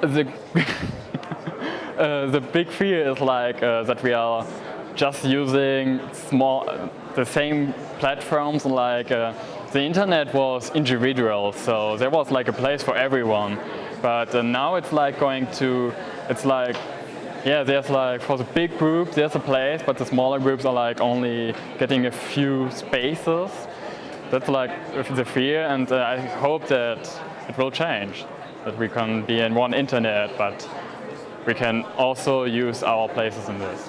the uh, the big fear is like uh, that we are just using small, the same platforms like uh, the internet was individual, so there was like a place for everyone. But uh, now it's like going to, it's like, yeah, there's like, for the big group, there's a place, but the smaller groups are like only getting a few spaces. That's like the fear, and uh, I hope that it will change, that we can be in one internet, but we can also use our places in this.